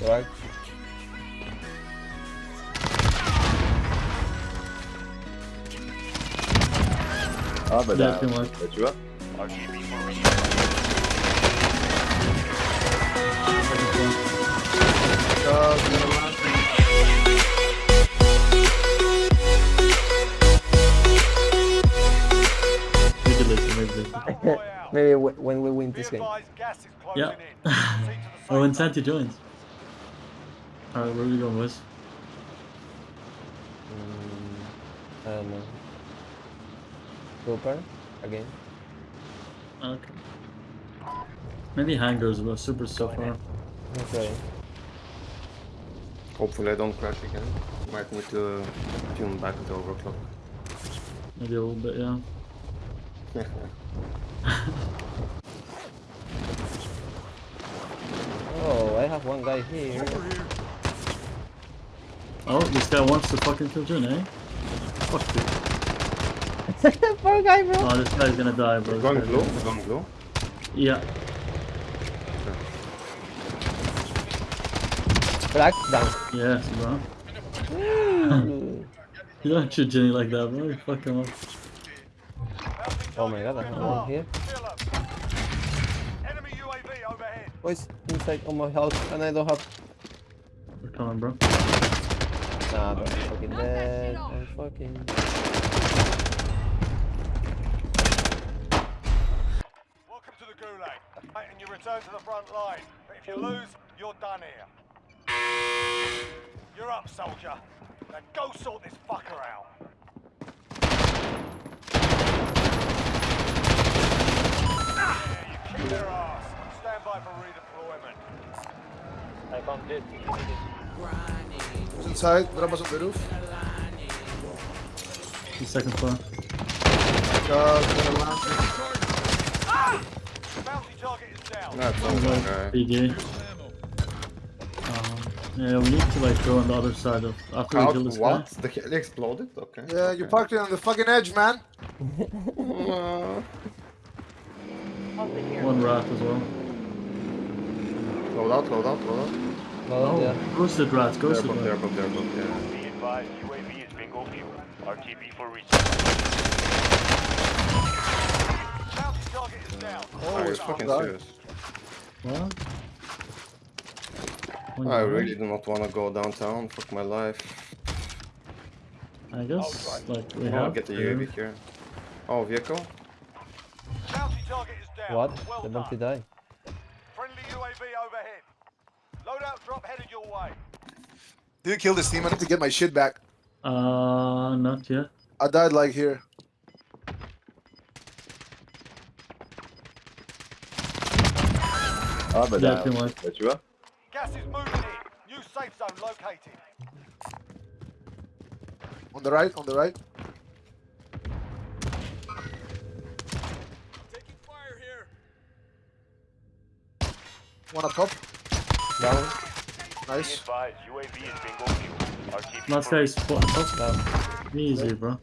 Right. Yeah, da. can work. Leciła? RTB Maybe w when we win this game. Yeah. oh, when Santi joins. Alright, where are we going, boys? Mm, I don't know. Super again. Okay. Maybe hangars, but super so far. Okay. Hopefully I don't crash again. Might need to tune back the overclock. Maybe a little bit, yeah. Oh, I have one guy here. Oh, this guy wants to fucking kill Jin, eh? Fuck you. Poor guy, bro. Oh, this guy's gonna die, bro. This Going guy's blue? gonna- Going blue? Yeah. Black down. Yes, bro. You don't shoot Jenny like that, bro. You fuck him up. oh my god, I have one here. UAV overhead. Boys, inside on my house, and I don't have. We're coming, bro. Nah, bro, I'm fucking dead. I'm fucking. Welcome to the Gulag. Right, and you return to the front line. But if you lose, you're done here. You're up, soldier. Now go sort this fucker out. Yeah, you kicked their ass. Stand by for redeployment. He's inside, drop us on the roof. The second floor. God, gonna land. Bounty target is down. That's one guy. BG. Um, yeah, we need to like go on the other side of after we How, kill this what? The heli exploded? Okay. Yeah, you parked it on the fucking edge, man. Uh. One rat as well. load out, load out, load out. No, Oh, yeah. ghosted rats, They're ghosted above, they're rats. above, they're above, yeah. Be advised, UAV is bingo fuel. RTB for resupply. Bounty target is down. Oh, Are you fucking God. serious? What? One I really do not want to go downtown. Fuck my life. I guess like we I'll have get the to. UAV here. Oh, vehicle? Bounty target is down. What? Well The done. bounty die. Friendly UAV overhead. Loadout drop headed your way. Did you kill this team? I need to get my shit back. Uh, not yet. I died like here. Abi Yeah, da. can work. Leciła? Gas is moving in. New safe zone located. On the right, on the right. Taking fire here. One up top. Down. Nice. advised, UAV is bingo fuel. RTB Last guy is spot top. Down. Easy, bro.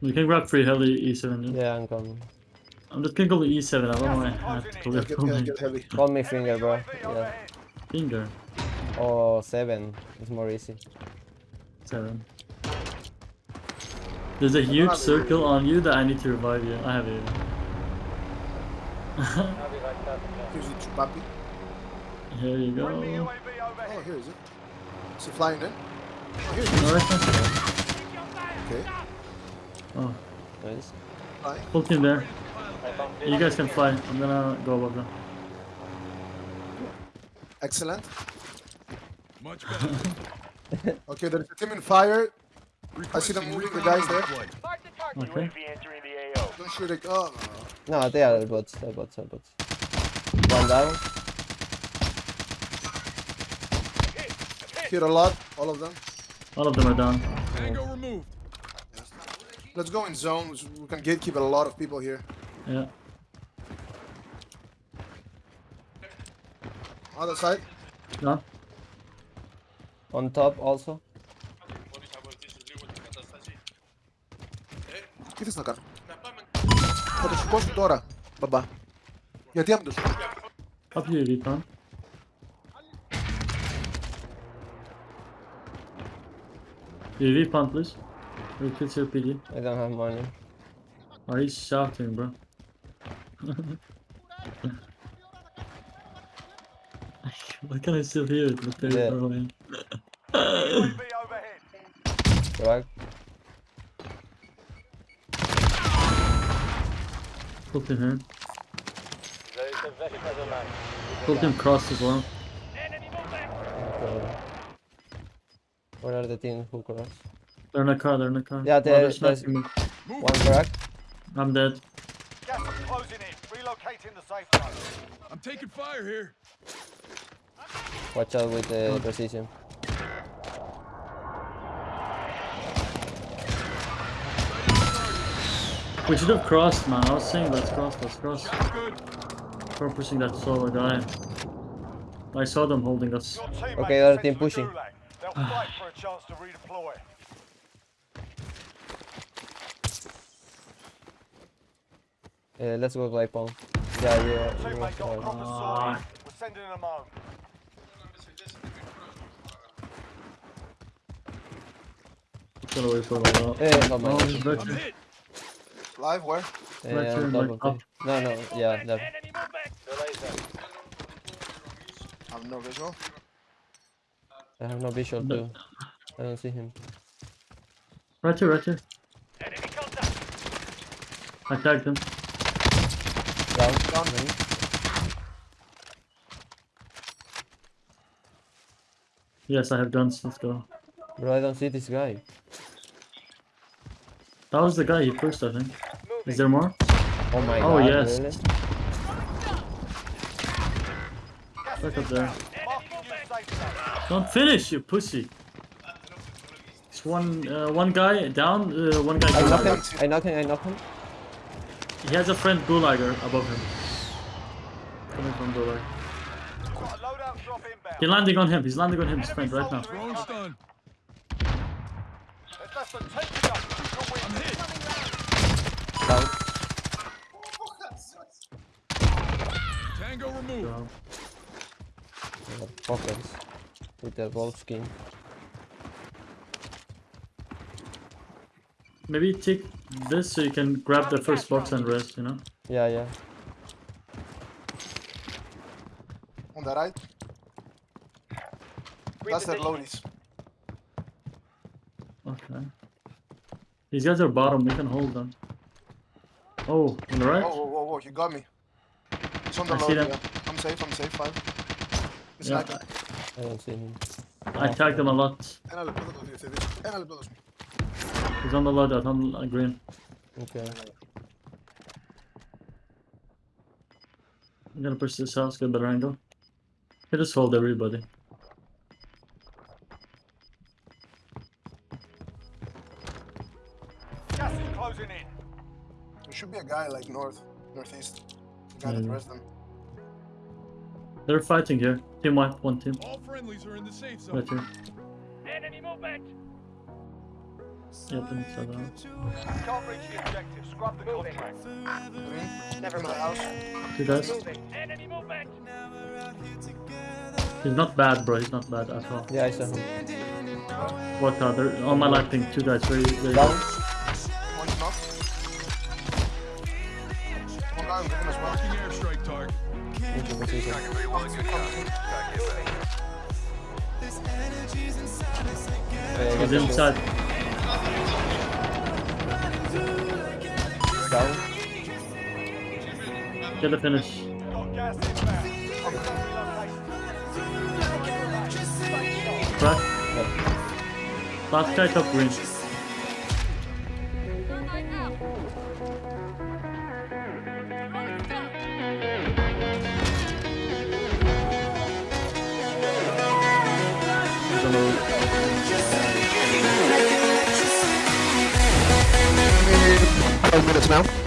You can grab free heli E7. Yeah, I'm coming. I'm just gonna go with E7. I don't know why I have to Yeah, go get, yeah, my get heavy. Call me finger, bro. Yeah. overhead. finger. Oh, seven. It's more easy. Seven. There's a huge circle on you that I need to revive you. I have you. Here's the Chupapi. Here you go. Friendly No, UAV Oh, overhead. here is it. Is it flying in? Oh, here it is. that's not bad. Okay. Oh, Nice. Flying. full team there. You guys can fly. I'm gonna go above them. Excellent. Much better. okay, there's a team in fire. I see them moving, the guys there. Okay. UAV entering the AO. Don't shoot it. Oh, no, no. No, they are bots. They are bots. They are bots. One down. Hit a lot, all of them. All of them are down. Let's go in zones. We can gatekeep a lot of people here. Yeah. Other side. Down. On top also. Τι θες να κάνω. Θα το σηκώσω τώρα. Μπαμπά. Il y a des armes dessus. Hop, il est vite, hein. Il est vite, en plus. Le kit sur le pilier. I don't have money. Oh, he's shouting, bro. What kind of severe is the yeah. problem? Right. Fucking hurt. Here. Put him cross as well. Okay. Where are the team who cross? They're in a car, they're in a car. Yeah, Oh, there- they're sniping me. One crack. I'm dead. Gas is closing in. Relocating the safe zone. I'm taking fire here. Watch out with the precision. We should have crossed, man. I was saying let's cross, let's cross. Good. That solo guy. I saw them holding us. Your teammates Okay, are other team pushing. Gulag. They'll fight for a chance to redeploy. Uh, let's go by pong. Yeah, yeah. Your you teammate want got a to- proper Ah. sword. We're sending them home. Get away from a lot. My God. he's I'm virtual. hit. Live, where? Uh, Right here, on like top up. No, no, yeah, that. I have no visual. I have no visual No. too. I don't see him. Right here, right here. I tagged him. Down. Down. Nice. Yes, I have guns. Let's go. Bro, I don't see this guy. That was the guy he pushed, I think. Is there more? Oh my Oh, god. yes. Really? Look up there. inbound. Marking new safe zone. Don't finish, you pussy. It's one, uh, one guy down, uh, one guy I knock him. I knock him. I knock him. He has a friend gulager above him. Coming from gulag. Got a loadout drop inbound. He's landing on him. He's landing on him, his friend, right now. Throwing stun. There's less than 10 to go. You'll win. I'm hit. Down. Tango removed. Yeah, Pockets. With the wolf skin. maybe take this so you can grab the first box and rest, you know? Yeah, yeah. On the right. That's their loadies. Okay. These guys are bottom, we can hold them. Oh, on the right? Whoa, whoa, whoa, whoa, you got me. It's on the I see load, them. yeah safe, I'm safe, five. It's yeah. Lagging. I don't see him. I tagged him a lot. He's on the loadout, on green. Okay. I'm gonna push this house, get better angle. He just hold everybody. Gas closing in. There should be a guy like north, northeast. The guy yeah. that hmm. arrested them. They're fighting here. Team white, one team. All friendlies are in the safe zone. Right here. Enemy movement. Yep, and so down. Can't reach the objective. Scrub the contract. Mm-hmm. Never in the house. Two guys. Enemy movement. He's not bad, bro. He's not bad at all. Yeah, I saw him. What they're on my light ping. Two guys. Very, very Down. One's He's inside. Down. Get the finish. Got gas Crack. Last guy top green. Now.